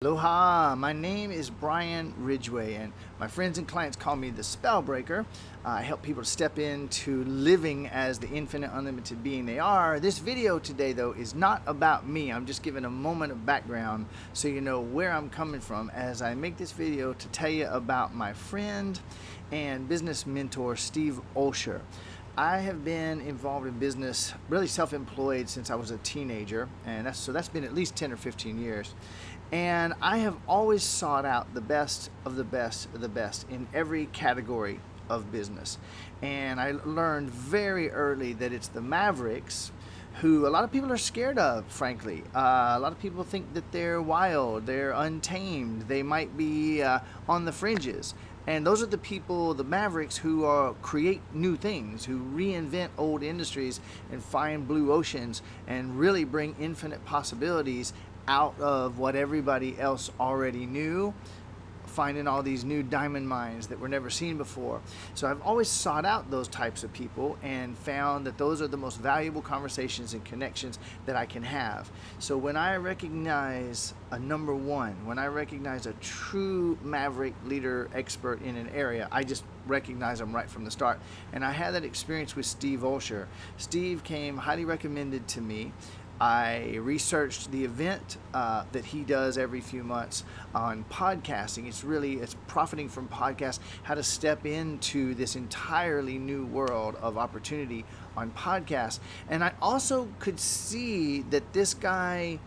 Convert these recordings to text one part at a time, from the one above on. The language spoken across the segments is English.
Aloha, my name is Brian Ridgway, and my friends and clients call me the Spellbreaker. Uh, I help people to step into living as the infinite, unlimited being they are. This video today, though, is not about me. I'm just giving a moment of background so you know where I'm coming from as I make this video to tell you about my friend and business mentor, Steve Olsher. I have been involved in business, really self-employed since I was a teenager, and that's, so that's been at least 10 or 15 years. And I have always sought out the best of the best of the best in every category of business. And I learned very early that it's the Mavericks who a lot of people are scared of, frankly. Uh, a lot of people think that they're wild, they're untamed, they might be uh, on the fringes. And those are the people, the Mavericks, who are, create new things, who reinvent old industries and find blue oceans and really bring infinite possibilities out of what everybody else already knew finding all these new diamond mines that were never seen before. So I've always sought out those types of people and found that those are the most valuable conversations and connections that I can have. So when I recognize a number one, when I recognize a true maverick leader expert in an area, I just recognize them right from the start. And I had that experience with Steve Olsher. Steve came highly recommended to me. I researched the event uh, that he does every few months on podcasting. It's really it's profiting from podcasts, how to step into this entirely new world of opportunity on podcasts. And I also could see that this guy,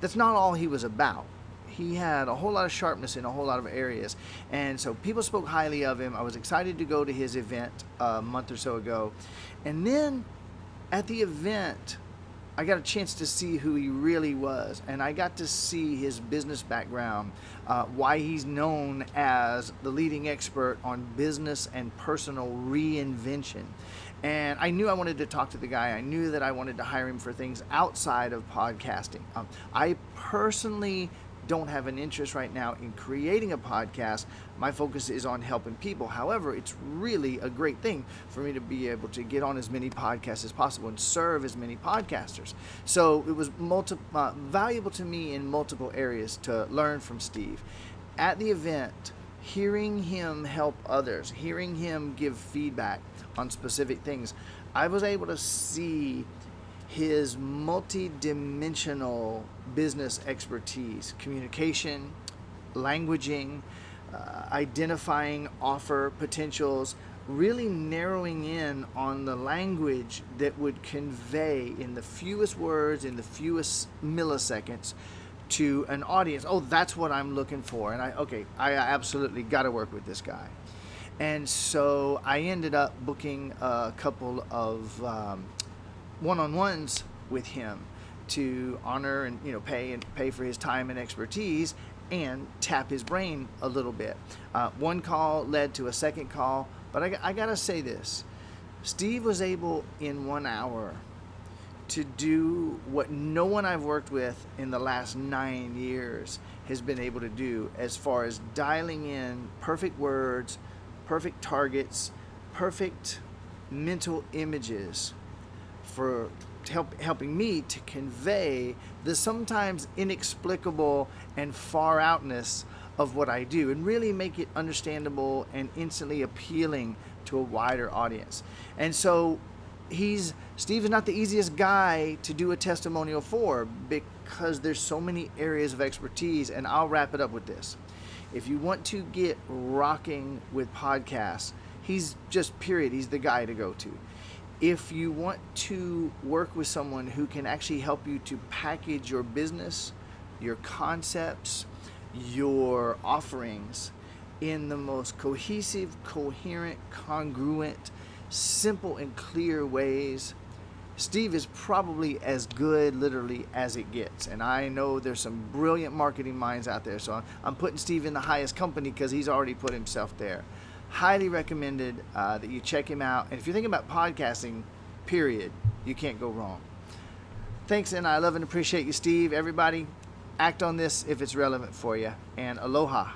that's not all he was about. He had a whole lot of sharpness in a whole lot of areas. And so people spoke highly of him. I was excited to go to his event a month or so ago. And then at the event, I got a chance to see who he really was, and I got to see his business background, uh, why he's known as the leading expert on business and personal reinvention. And I knew I wanted to talk to the guy. I knew that I wanted to hire him for things outside of podcasting. Um, I personally don't have an interest right now in creating a podcast. My focus is on helping people. However, it's really a great thing for me to be able to get on as many podcasts as possible and serve as many podcasters. So it was multi- uh, valuable to me in multiple areas to learn from Steve. At the event, hearing him help others, hearing him give feedback on specific things, I was able to see his multi-dimensional business expertise, communication, languaging, uh, identifying offer potentials, really narrowing in on the language that would convey in the fewest words, in the fewest milliseconds to an audience. Oh, that's what I'm looking for. And I, okay, I absolutely got to work with this guy. And so I ended up booking a couple of um, one-on-ones with him to honor and you know pay and pay for his time and expertise and tap his brain a little bit. Uh, one call led to a second call, but I, I gotta say this: Steve was able in one hour to do what no one I've worked with in the last nine years has been able to do as far as dialing in perfect words, perfect targets, perfect mental images for help, helping me to convey the sometimes inexplicable and far outness of what I do and really make it understandable and instantly appealing to a wider audience. And so he's Steve is not the easiest guy to do a testimonial for because there's so many areas of expertise and I'll wrap it up with this. If you want to get rocking with podcasts, he's just period, he's the guy to go to if you want to work with someone who can actually help you to package your business, your concepts, your offerings in the most cohesive, coherent, congruent, simple and clear ways, Steve is probably as good literally as it gets. And I know there's some brilliant marketing minds out there. So I'm putting Steve in the highest company because he's already put himself there highly recommended uh, that you check him out. And if you're thinking about podcasting, period, you can't go wrong. Thanks, and I love and appreciate you, Steve. Everybody, act on this if it's relevant for you. And aloha.